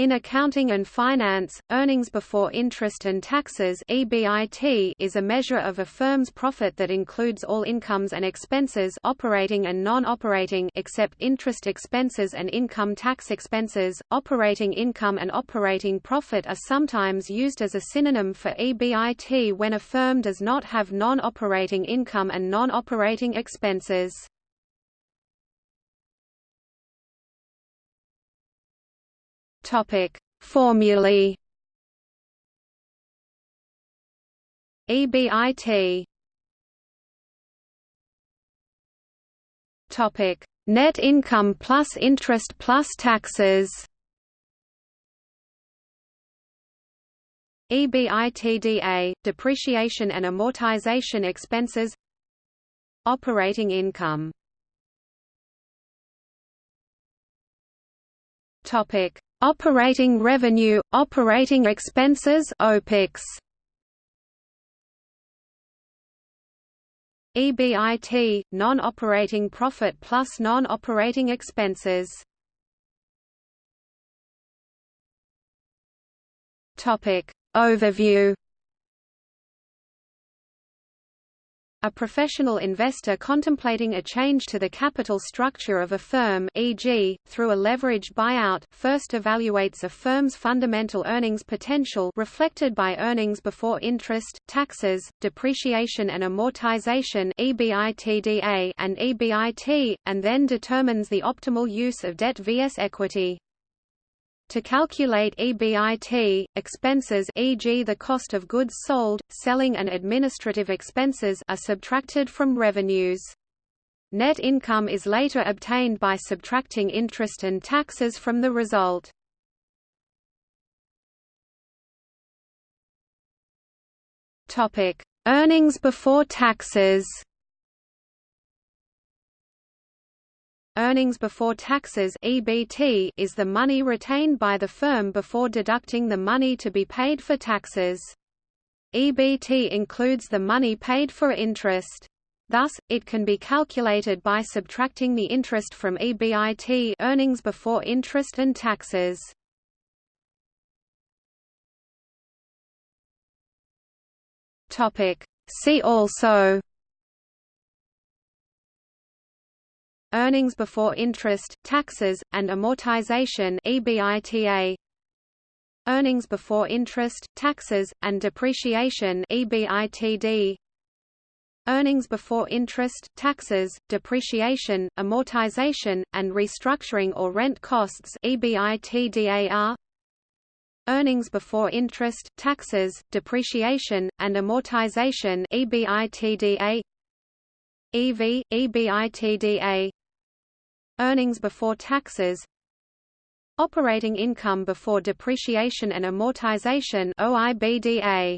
In accounting and finance, earnings before interest and taxes (EBIT) is a measure of a firm's profit that includes all incomes and expenses, operating and non-operating, except interest expenses and income tax expenses. Operating income and operating profit are sometimes used as a synonym for EBIT when a firm does not have non-operating income and non-operating expenses. Topic: Formulae. EBIT. Topic: Net income plus interest plus taxes. EBITDA, depreciation and amortization expenses Operating income Topic Operating revenue, operating expenses OPEX. EBIT, non-operating profit plus non-operating expenses. Topic Overview A professional investor contemplating a change to the capital structure of a firm e.g., through a leveraged buyout first evaluates a firm's fundamental earnings potential reflected by earnings before interest, taxes, depreciation and amortization and EBIT, and then determines the optimal use of debt vs equity. To calculate EBIT, expenses e.g. the cost of goods sold, selling and administrative expenses are subtracted from revenues. Net income is later obtained by subtracting interest and taxes from the result. Earnings before taxes. Earnings before taxes (EBT) is the money retained by the firm before deducting the money to be paid for taxes. EBT includes the money paid for interest. Thus, it can be calculated by subtracting the interest from EBIT earnings before interest and taxes. Topic. See also Earnings before interest, taxes, and amortization EBITA Earnings before interest, taxes, and depreciation EBITD Earnings before interest, taxes, depreciation, amortization, and restructuring or rent costs EBITDAR Earnings before interest, taxes, depreciation, and amortization EBITDA EV, EBITDA Earnings before taxes Operating income before depreciation and amortization OIBDA